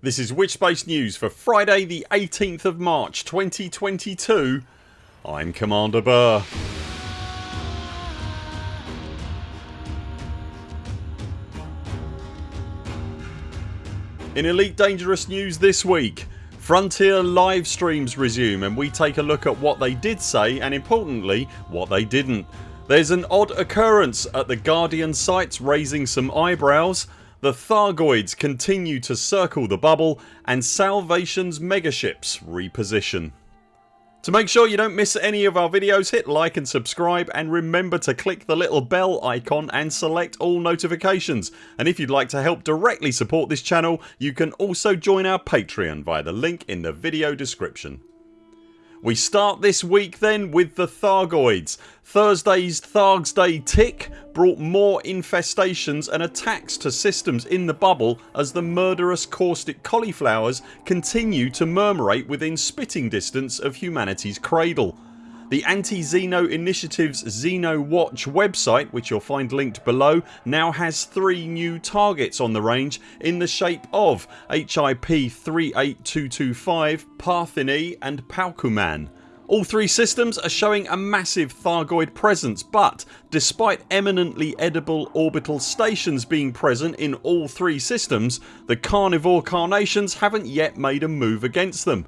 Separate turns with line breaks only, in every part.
This is Witchspace News for Friday the 18th of March 2022 I'm Commander Buur. In Elite Dangerous news this week Frontier live streams resume and we take a look at what they did say and importantly what they didn't. There's an odd occurrence at the Guardian sites raising some eyebrows the Thargoids continue to circle the bubble and Salvation's megaships reposition. To make sure you don't miss any of our videos hit like and subscribe and remember to click the little bell icon and select all notifications and if you'd like to help directly support this channel you can also join our Patreon via the link in the video description. We start this week then with the Thargoids. Thursday's Thargs Day tick brought more infestations and attacks to systems in the bubble as the murderous caustic cauliflowers continue to murmurate within spitting distance of humanity's cradle. The Anti-Xeno Initiative's Xeno Watch website which you'll find linked below now has three new targets on the range in the shape of HIP 38225, Partheny and Palkuman. All three systems are showing a massive Thargoid presence but despite eminently edible orbital stations being present in all three systems the carnivore carnations haven't yet made a move against them.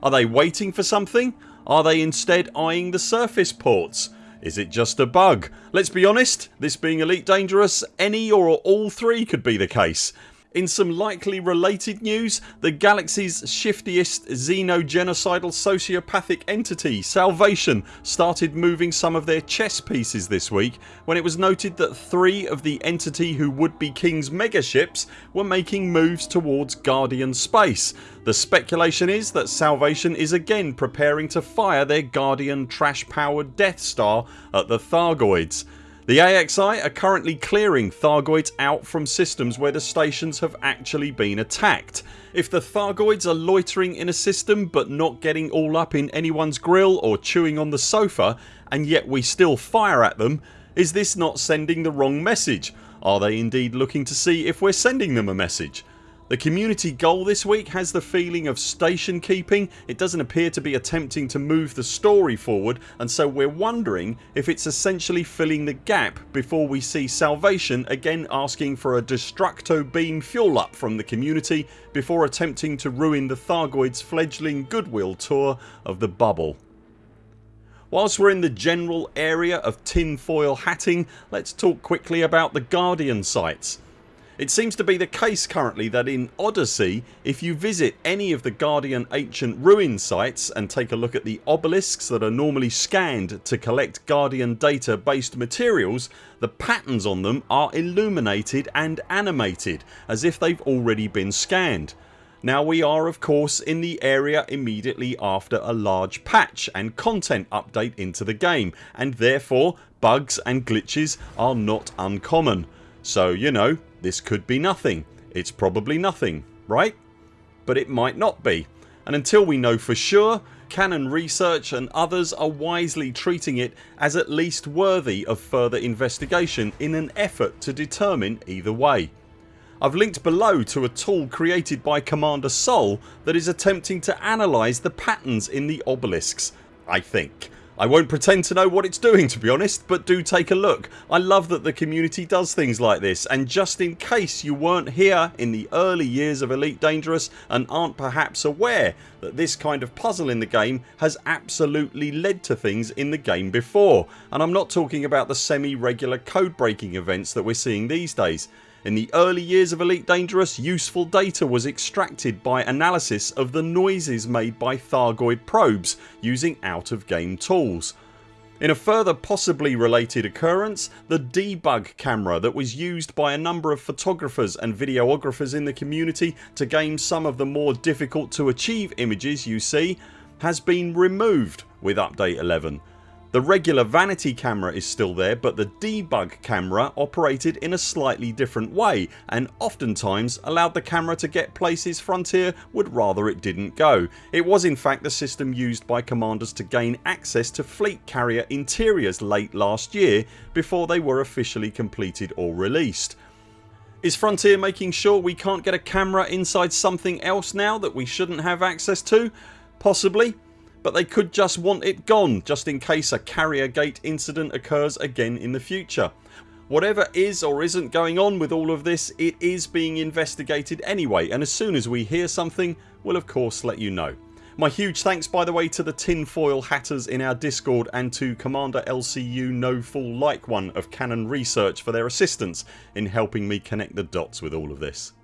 Are they waiting for something? Are they instead eyeing the surface ports? Is it just a bug? Let's be honest, this being Elite Dangerous any or all three could be the case. In some likely related news the galaxy's shiftiest xeno-genocidal sociopathic entity Salvation started moving some of their chess pieces this week when it was noted that three of the entity who would be King's megaships were making moves towards Guardian space. The speculation is that Salvation is again preparing to fire their Guardian trash powered Death Star at the Thargoids. The AXI are currently clearing Thargoids out from systems where the stations have actually been attacked. If the Thargoids are loitering in a system but not getting all up in anyone's grill or chewing on the sofa and yet we still fire at them is this not sending the wrong message? Are they indeed looking to see if we're sending them a message? The community goal this week has the feeling of station keeping. It doesn't appear to be attempting to move the story forward and so we're wondering if it's essentially filling the gap before we see Salvation again asking for a Destructo beam fuel up from the community before attempting to ruin the Thargoids fledgling goodwill tour of the bubble. Whilst we're in the general area of tinfoil hatting let's talk quickly about the Guardian sites. It seems to be the case currently that in Odyssey if you visit any of the Guardian ancient ruin sites and take a look at the obelisks that are normally scanned to collect Guardian data based materials the patterns on them are illuminated and animated as if they've already been scanned. Now we are of course in the area immediately after a large patch and content update into the game and therefore bugs and glitches are not uncommon. So you know this could be nothing. It's probably nothing, right? But it might not be and until we know for sure Canonn Research and others are wisely treating it as at least worthy of further investigation in an effort to determine either way. I've linked below to a tool created by Commander Sol that is attempting to analyse the patterns in the obelisks I think I won't pretend to know what it's doing to be honest but do take a look. I love that the community does things like this and just in case you weren't here in the early years of Elite Dangerous and aren't perhaps aware that this kind of puzzle in the game has absolutely led to things in the game before and I'm not talking about the semi regular code breaking events that we're seeing these days. In the early years of Elite Dangerous useful data was extracted by analysis of the noises made by Thargoid probes using out of game tools. In a further possibly related occurrence the debug camera that was used by a number of photographers and videographers in the community to gain some of the more difficult to achieve images you see has been removed with update 11 the regular vanity camera is still there but the debug camera operated in a slightly different way and oftentimes allowed the camera to get places Frontier would rather it didn't go. It was in fact the system used by commanders to gain access to fleet carrier interiors late last year before they were officially completed or released. Is Frontier making sure we can't get a camera inside something else now that we shouldn't have access to? Possibly but they could just want it gone just in case a carrier gate incident occurs again in the future. Whatever is or isn't going on with all of this it is being investigated anyway and as soon as we hear something we'll of course let you know. My huge thanks by the way to the tinfoil hatters in our discord and to Commander LCU No Fool Like One of Canonn Research for their assistance in helping me connect the dots with all of this.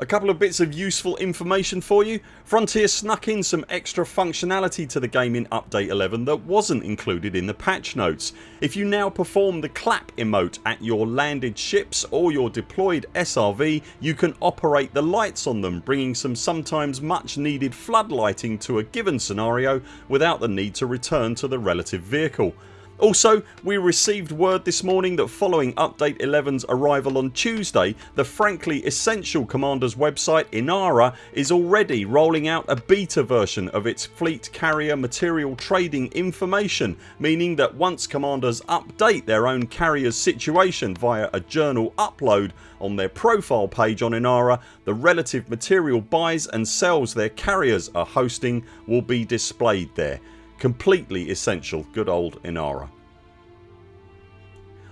A couple of bits of useful information for you. Frontier snuck in some extra functionality to the game in update 11 that wasn't included in the patch notes. If you now perform the clap emote at your landed ships or your deployed SRV you can operate the lights on them bringing some sometimes much needed floodlighting to a given scenario without the need to return to the relative vehicle. Also we received word this morning that following update 11's arrival on Tuesday the frankly essential Commanders website Inara is already rolling out a beta version of its fleet carrier material trading information meaning that once Commanders update their own carriers situation via a journal upload on their profile page on Inara the relative material buys and sells their carriers are hosting will be displayed there Completely essential good old Inara.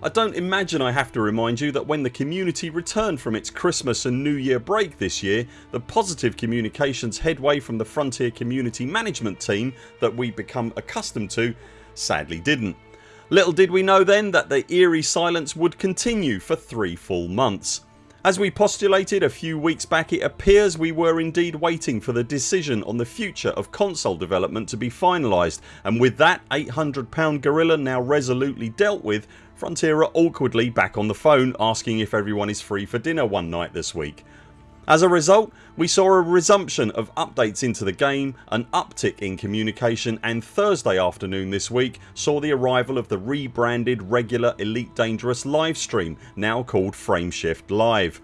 I don't imagine I have to remind you that when the community returned from its Christmas and New Year break this year the positive communications headway from the Frontier community management team that we become accustomed to sadly didn't. Little did we know then that the eerie silence would continue for three full months. As we postulated a few weeks back it appears we were indeed waiting for the decision on the future of console development to be finalised and with that £800 gorilla now resolutely dealt with Frontier are awkwardly back on the phone asking if everyone is free for dinner one night this week. As a result we saw a resumption of updates into the game, an uptick in communication and Thursday afternoon this week saw the arrival of the rebranded regular Elite Dangerous livestream now called Frameshift Live.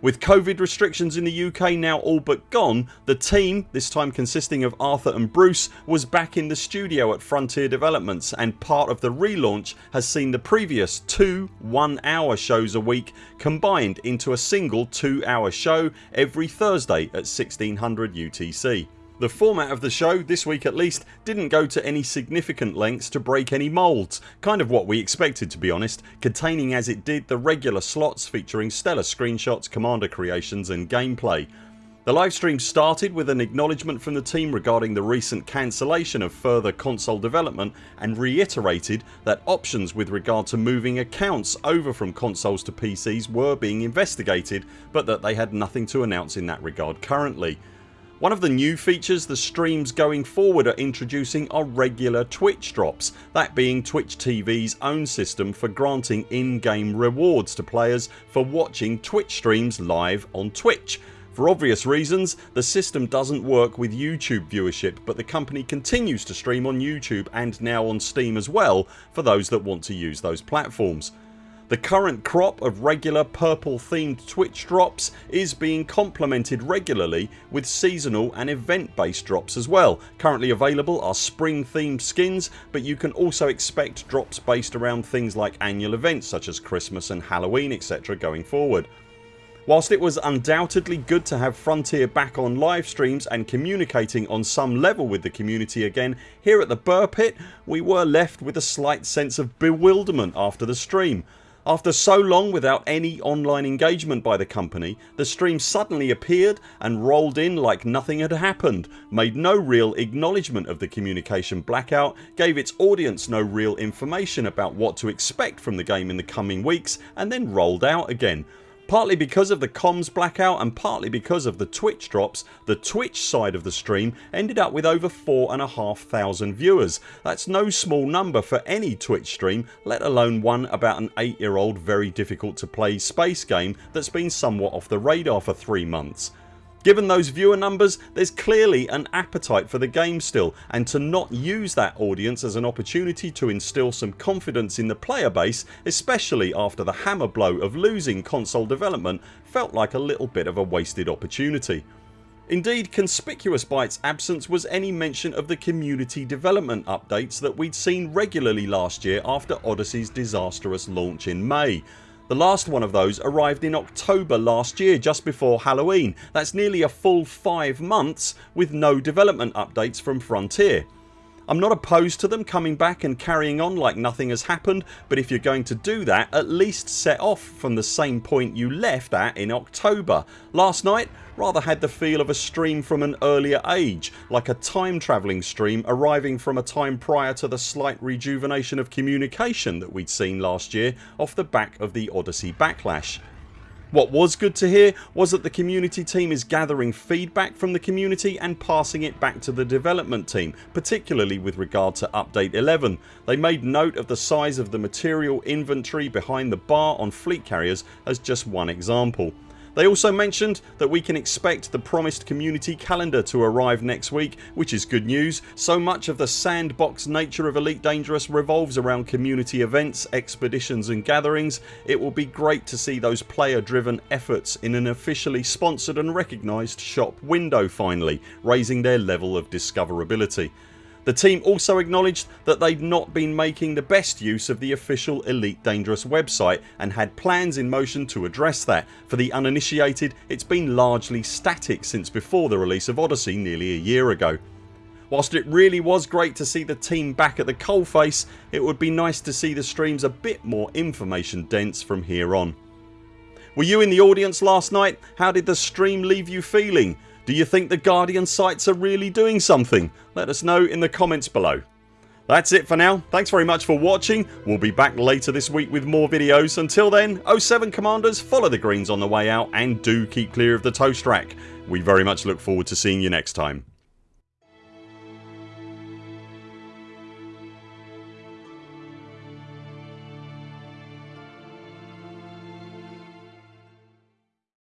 With COVID restrictions in the UK now all but gone the team, this time consisting of Arthur and Bruce was back in the studio at Frontier Developments and part of the relaunch has seen the previous two 1 hour shows a week combined into a single 2 hour show every Thursday at 1600 UTC. The format of the show, this week at least, didn't go to any significant lengths to break any moulds, kind of what we expected to be honest, containing as it did the regular slots featuring stellar screenshots, commander creations and gameplay. The livestream started with an acknowledgement from the team regarding the recent cancellation of further console development and reiterated that options with regard to moving accounts over from consoles to PCs were being investigated but that they had nothing to announce in that regard currently. One of the new features the streams going forward are introducing are regular Twitch drops, that being Twitch TV's own system for granting in-game rewards to players for watching Twitch streams live on Twitch. For obvious reasons the system doesn't work with YouTube viewership but the company continues to stream on YouTube and now on Steam as well for those that want to use those platforms. The current crop of regular purple themed Twitch drops is being complemented regularly with seasonal and event based drops as well. Currently available are spring themed skins but you can also expect drops based around things like annual events such as Christmas and Halloween etc going forward. Whilst it was undoubtedly good to have Frontier back on live streams and communicating on some level with the community again here at the Buur Pit we were left with a slight sense of bewilderment after the stream. After so long without any online engagement by the company the stream suddenly appeared and rolled in like nothing had happened, made no real acknowledgement of the communication blackout, gave its audience no real information about what to expect from the game in the coming weeks and then rolled out again Partly because of the comms blackout and partly because of the Twitch drops the Twitch side of the stream ended up with over 4,500 viewers. That's no small number for any Twitch stream let alone one about an 8 year old very difficult to play space game that's been somewhat off the radar for 3 months. Given those viewer numbers there's clearly an appetite for the game still and to not use that audience as an opportunity to instil some confidence in the player base especially after the hammer blow of losing console development felt like a little bit of a wasted opportunity. Indeed conspicuous by its absence was any mention of the community development updates that we'd seen regularly last year after Odyssey's disastrous launch in May. The last one of those arrived in October last year just before Halloween. That's nearly a full 5 months with no development updates from Frontier. I'm not opposed to them coming back and carrying on like nothing has happened but if you're going to do that at least set off from the same point you left at in October. Last night rather had the feel of a stream from an earlier age like a time travelling stream arriving from a time prior to the slight rejuvenation of communication that we'd seen last year off the back of the Odyssey backlash. What was good to hear was that the community team is gathering feedback from the community and passing it back to the development team particularly with regard to update 11. They made note of the size of the material inventory behind the bar on fleet carriers as just one example. They also mentioned that we can expect the promised community calendar to arrive next week which is good news. So much of the sandbox nature of Elite Dangerous revolves around community events, expeditions and gatherings. It will be great to see those player driven efforts in an officially sponsored and recognised shop window finally raising their level of discoverability. The team also acknowledged that they'd not been making the best use of the official Elite Dangerous website and had plans in motion to address that. For the uninitiated it's been largely static since before the release of Odyssey nearly a year ago. Whilst it really was great to see the team back at the coalface it would be nice to see the streams a bit more information dense from here on. Were you in the audience last night? How did the stream leave you feeling? Do you think the Guardian sites are really doing something? Let us know in the comments below. That's it for now. Thanks very much for watching. We'll be back later this week with more videos. Until then 0 7 CMDRs follow the greens on the way out and do keep clear of the toast rack. We very much look forward to seeing you next time.